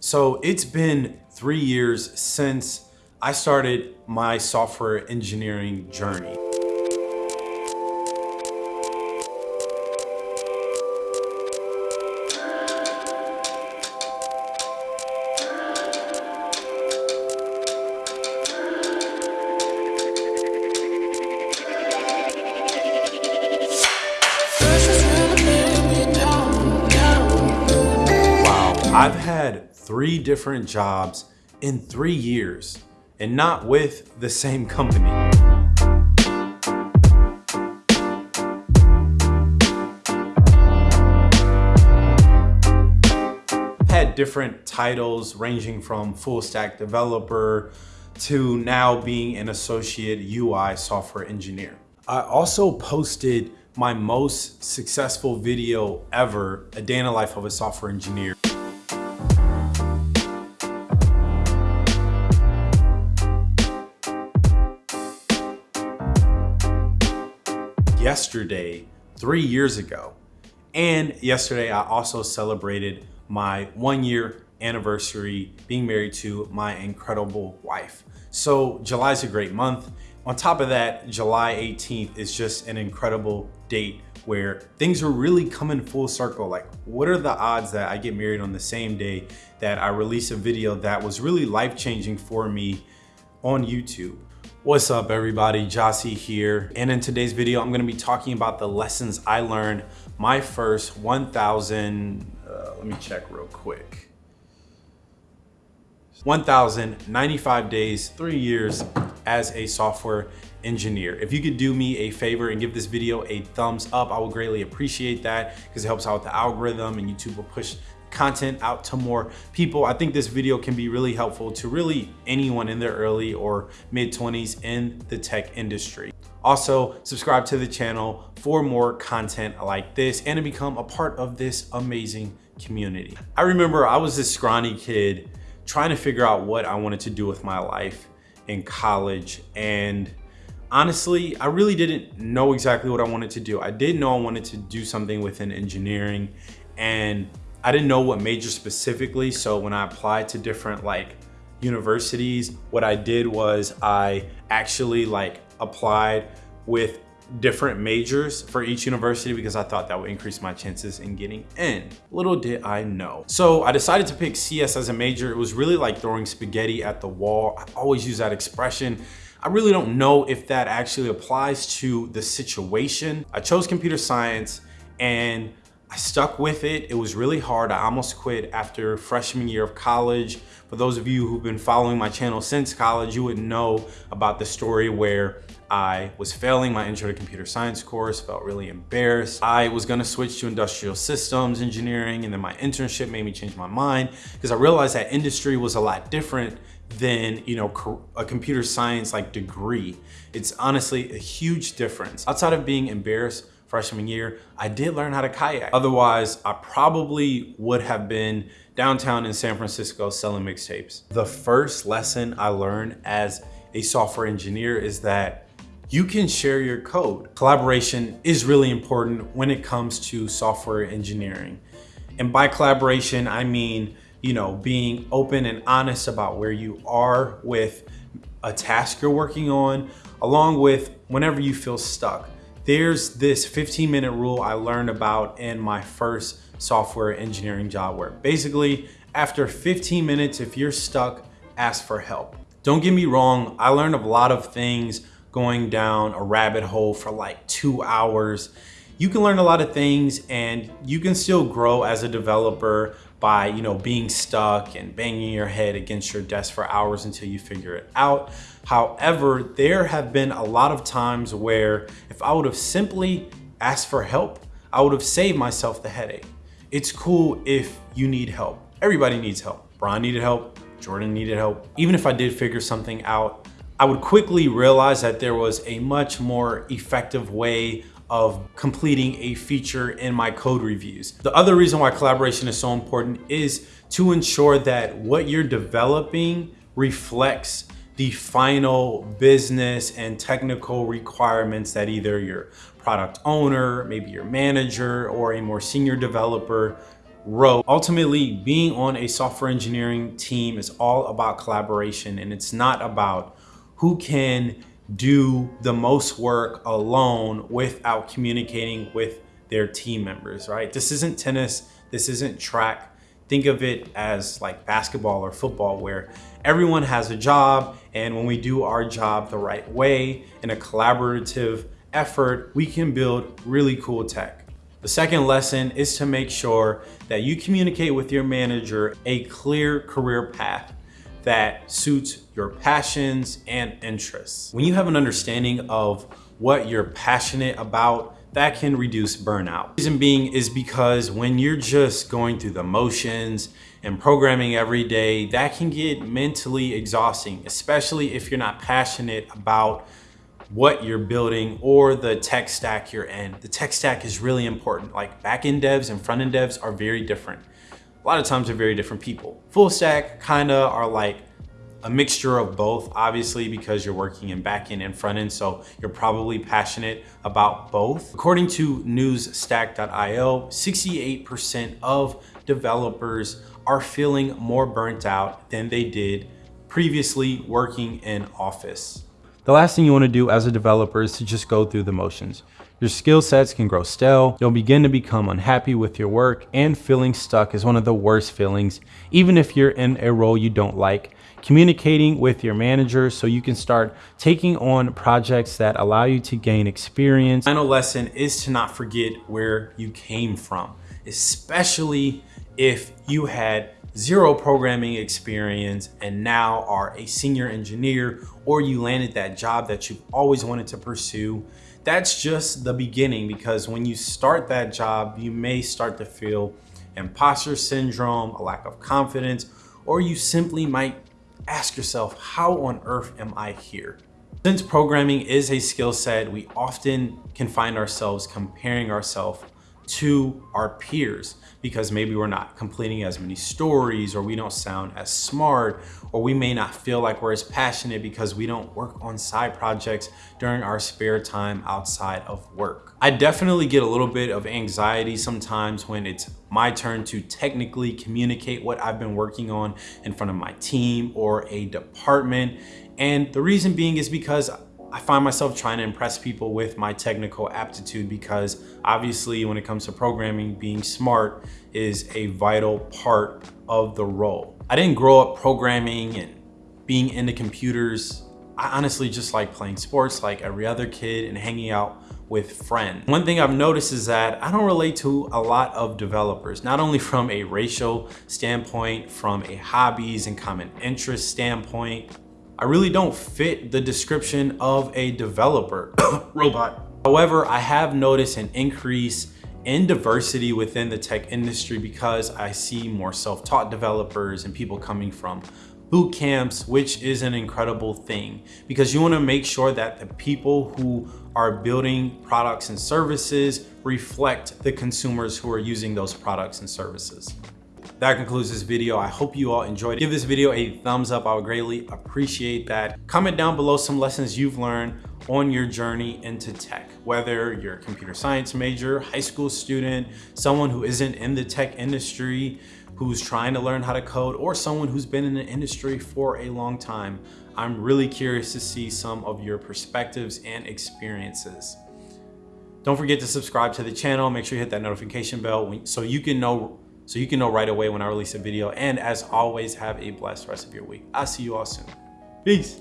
So it's been three years since I started my software engineering journey. Three different jobs in three years and not with the same company. Had different titles ranging from full stack developer to now being an associate UI software engineer. I also posted my most successful video ever, a day in the life of a software engineer. Yesterday, three years ago. And yesterday, I also celebrated my one year anniversary being married to my incredible wife. So July is a great month. On top of that, July 18th is just an incredible date where things are really coming full circle. Like what are the odds that I get married on the same day that I release a video that was really life-changing for me on YouTube? What's up everybody, Jossie here. And in today's video, I'm gonna be talking about the lessons I learned my first 1,000, uh, let me check real quick. 1,095 days, three years as a software engineer. If you could do me a favor and give this video a thumbs up, I would greatly appreciate that because it helps out with the algorithm and YouTube will push content out to more people. I think this video can be really helpful to really anyone in their early or mid 20s in the tech industry. Also, subscribe to the channel for more content like this and to become a part of this amazing community. I remember I was this scrawny kid trying to figure out what I wanted to do with my life in college and honestly, I really didn't know exactly what I wanted to do. I did know I wanted to do something within engineering and I didn't know what major specifically. So when I applied to different like universities, what I did was I actually like applied with different majors for each university because I thought that would increase my chances in getting in. Little did I know. So I decided to pick CS as a major. It was really like throwing spaghetti at the wall. I always use that expression. I really don't know if that actually applies to the situation. I chose computer science and I stuck with it. It was really hard. I almost quit after freshman year of college. For those of you who've been following my channel since college, you would know about the story where I was failing my intro to computer science course, felt really embarrassed. I was gonna switch to industrial systems engineering and then my internship made me change my mind because I realized that industry was a lot different than you know a computer science like degree. It's honestly a huge difference. Outside of being embarrassed freshman year, I did learn how to kayak. Otherwise, I probably would have been downtown in San Francisco selling mixtapes. The first lesson I learned as a software engineer is that you can share your code. Collaboration is really important when it comes to software engineering. And by collaboration, I mean, you know, being open and honest about where you are with a task you're working on, along with whenever you feel stuck. There's this 15 minute rule I learned about in my first software engineering job where basically after 15 minutes, if you're stuck, ask for help. Don't get me wrong, I learned a lot of things going down a rabbit hole for like two hours. You can learn a lot of things and you can still grow as a developer by you know being stuck and banging your head against your desk for hours until you figure it out. However, there have been a lot of times where if I would have simply asked for help, I would have saved myself the headache. It's cool if you need help. Everybody needs help. Brian needed help, Jordan needed help. Even if I did figure something out, I would quickly realize that there was a much more effective way of completing a feature in my code reviews. The other reason why collaboration is so important is to ensure that what you're developing reflects the final business and technical requirements that either your product owner, maybe your manager, or a more senior developer wrote. Ultimately, being on a software engineering team is all about collaboration and it's not about who can do the most work alone without communicating with their team members, right? This isn't tennis, this isn't track. Think of it as like basketball or football where everyone has a job and when we do our job the right way in a collaborative effort, we can build really cool tech. The second lesson is to make sure that you communicate with your manager a clear career path that suits your passions and interests. When you have an understanding of what you're passionate about, that can reduce burnout. Reason being is because when you're just going through the motions and programming every day, that can get mentally exhausting, especially if you're not passionate about what you're building or the tech stack you're in. The tech stack is really important. Like backend devs and front-end devs are very different. A lot of times they're very different people. Full stack kinda are like a mixture of both, obviously, because you're working in backend and frontend, so you're probably passionate about both. According to usehaystack.io, 68% of developers are feeling more burnt out than they did previously working in office. The last thing you wanna do as a developer is to just go through the motions. Your skill sets can grow stale, you'll begin to become unhappy with your work, and feeling stuck is one of the worst feelings, even if you're in a role you don't like. Communicating with your manager so you can start taking on projects that allow you to gain experience. Final lesson is to not forget where you came from, especially if you had zero programming experience and now are a senior engineer or you landed that job that you've always wanted to pursue, that's just the beginning because when you start that job, you may start to feel imposter syndrome, a lack of confidence, or you simply might ask yourself, how on earth am I here? Since programming is a skill set, we often can find ourselves comparing ourselves to our peers because maybe we're not completing as many stories or we don't sound as smart or we may not feel like we're as passionate because we don't work on side projects during our spare time outside of work. I definitely get a little bit of anxiety sometimes when it's my turn to technically communicate what I've been working on in front of my team or a department. And the reason being is because I find myself trying to impress people with my technical aptitude because obviously when it comes to programming, being smart is a vital part of the role. I didn't grow up programming and being into computers. I honestly just like playing sports like every other kid and hanging out with friends. One thing I've noticed is that I don't relate to a lot of developers, not only from a racial standpoint, from a hobbies and common interest standpoint, I really don't fit the description of a developer robot. However, I have noticed an increase in diversity within the tech industry because I see more self-taught developers and people coming from boot camps, which is an incredible thing because you wanna make sure that the people who are building products and services reflect the consumers who are using those products and services. That concludes this video. I hope you all enjoyed it. Give this video a thumbs up. I would greatly appreciate that. Comment down below some lessons you've learned on your journey into tech, whether you're a computer science major, high school student, someone who isn't in the tech industry, who's trying to learn how to code, or someone who's been in the industry for a long time. I'm really curious to see some of your perspectives and experiences. Don't forget to subscribe to the channel. Make sure you hit that notification bell so you can know so you can know right away when I release a video. And as always, have a blessed rest of your week. I'll see you all soon. Peace.